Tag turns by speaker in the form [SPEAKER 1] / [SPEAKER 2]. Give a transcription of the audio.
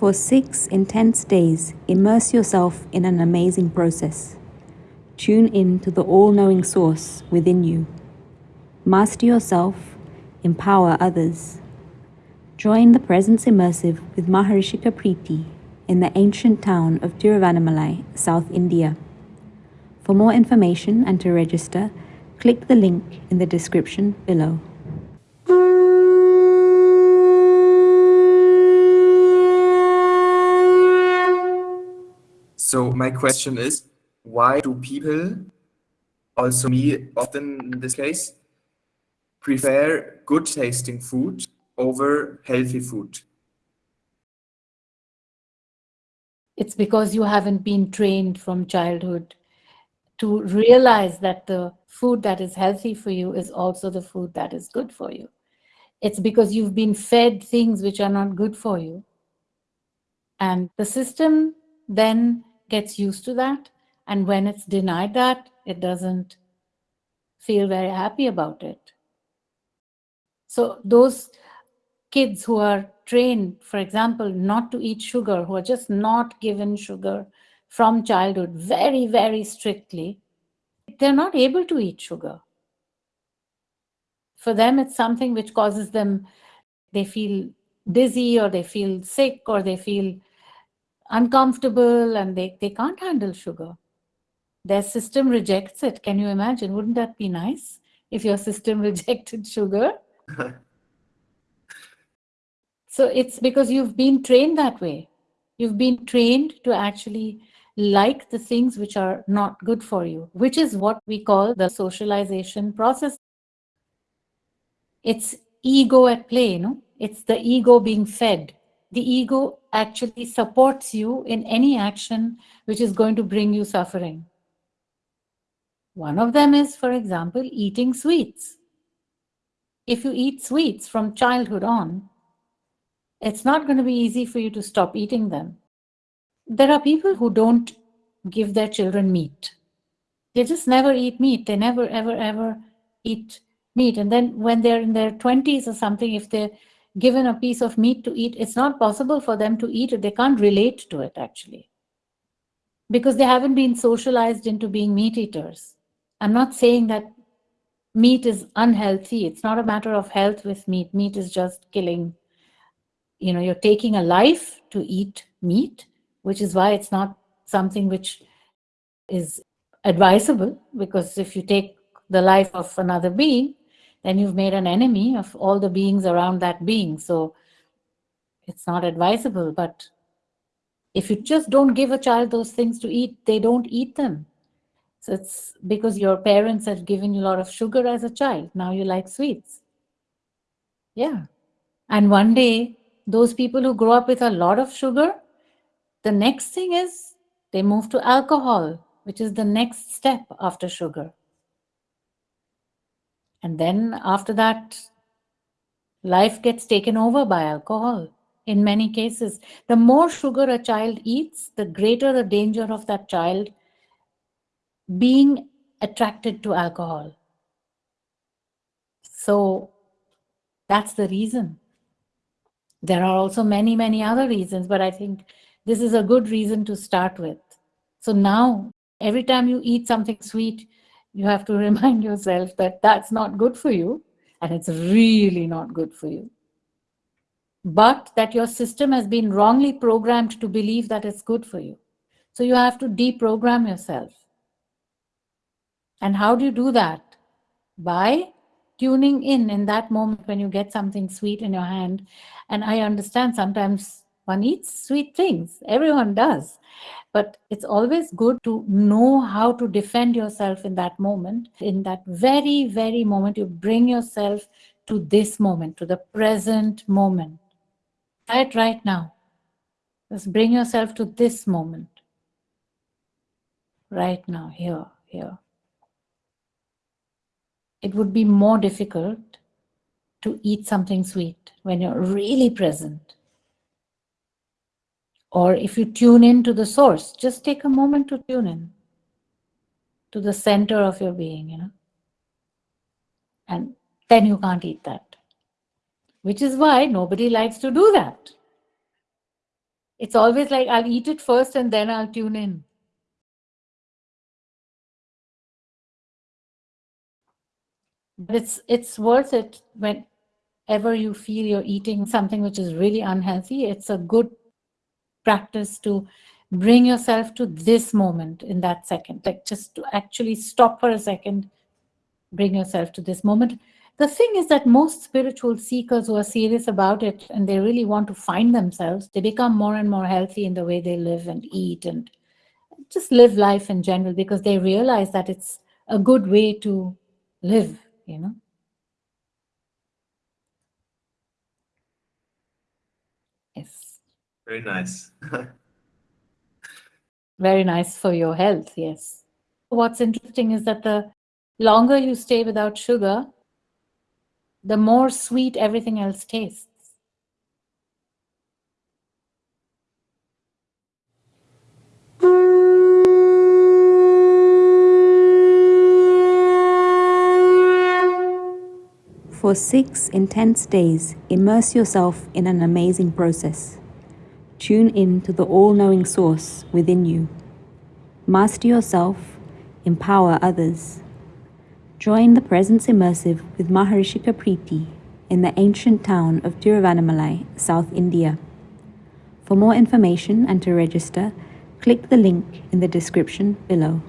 [SPEAKER 1] For six intense days, immerse yourself in an amazing process. Tune in to the all knowing source within you. Master yourself, empower others. Join the Presence Immersive with Maharishika Preeti in the ancient town of Tiruvannamalai, South India. For more information and to register, click the link in the description below.
[SPEAKER 2] So my question is, why do people, also me often in this case, prefer good tasting food over healthy food?
[SPEAKER 3] It's because you haven't been trained from childhood to realize that the food that is healthy for you is also the food that is good for you. It's because you've been fed things which are not good for you. And the system then gets used to that. And when it's denied that, it doesn't feel very happy about it. So those kids who are trained, for example, not to eat sugar, who are just not given sugar from childhood very, very strictly, they're not able to eat sugar. For them, it's something which causes them, they feel dizzy or they feel sick or they feel uncomfortable and they, they can't handle sugar. Their system rejects it. Can you imagine? Wouldn't that be nice if your system rejected sugar? so it's because you've been trained that way. You've been trained to actually like the things which are not good for you, which is what we call the socialization process. It's ego at play, no? It's the ego being fed the ego actually supports you in any action which is going to bring you suffering. One of them is, for example, eating sweets. If you eat sweets from childhood on, it's not going to be easy for you to stop eating them. There are people who don't give their children meat. They just never eat meat. They never, ever, ever eat meat. And then when they're in their 20s or something, if they given a piece of meat to eat, it's not possible for them to eat it. They can't relate to it actually because they haven't been socialized into being meat eaters. I'm not saying that meat is unhealthy. It's not a matter of health with meat. Meat is just killing. You know, you're taking a life to eat meat, which is why it's not something which is advisable because if you take the life of another being, then you've made an enemy of all the beings around that being. So it's not advisable. But if you just don't give a child those things to eat, they don't eat them. So it's because your parents have given you a lot of sugar as a child. Now you like sweets. Yeah. And one day, those people who grow up with a lot of sugar, the next thing is they move to alcohol, which is the next step after sugar. And then after that, life gets taken over by alcohol in many cases. The more sugar a child eats, the greater the danger of that child being attracted to alcohol. So that's the reason. There are also many, many other reasons, but I think this is a good reason to start with. So now, every time you eat something sweet, you have to remind yourself that that's not good for you and it's really not good for you. But that your system has been wrongly programmed to believe that it's good for you. So you have to deprogram yourself. And how do you do that? By tuning in in that moment when you get something sweet in your hand. And I understand sometimes one eats sweet things. Everyone does. But it's always good to know how to defend yourself in that moment. In that very, very moment, you bring yourself to this moment, to the present moment. It right now. Just bring yourself to this moment. Right now, here, here. It would be more difficult to eat something sweet when you're really present. Or if you tune in to the source, just take a moment to tune in to the center of your being, you know. And then you can't eat that. Which is why nobody likes to do that. It's always like I'll eat it first and then I'll tune in. But it's it's worth it whenever you feel you're eating something which is really unhealthy. It's a good practice to bring yourself to this moment in that second, like just to actually stop for a second, bring yourself to this moment. The thing is that most spiritual seekers who are serious about it and they really want to find themselves, they become more and more healthy in the way they live and eat and just live life in general because they realize that it's a good way to live, you know. Yes.
[SPEAKER 2] Very nice.
[SPEAKER 3] Very nice for your health, yes. What's interesting is that the longer you stay without sugar, the more sweet everything else tastes.
[SPEAKER 1] For six intense days, immerse yourself in an amazing process. Tune in to the all knowing source within you. Master yourself, empower others. Join the Presence Immersive with Maharishika Preeti in the ancient town of Tiruvannamalai, South India. For more information and to register, click the link in the description below.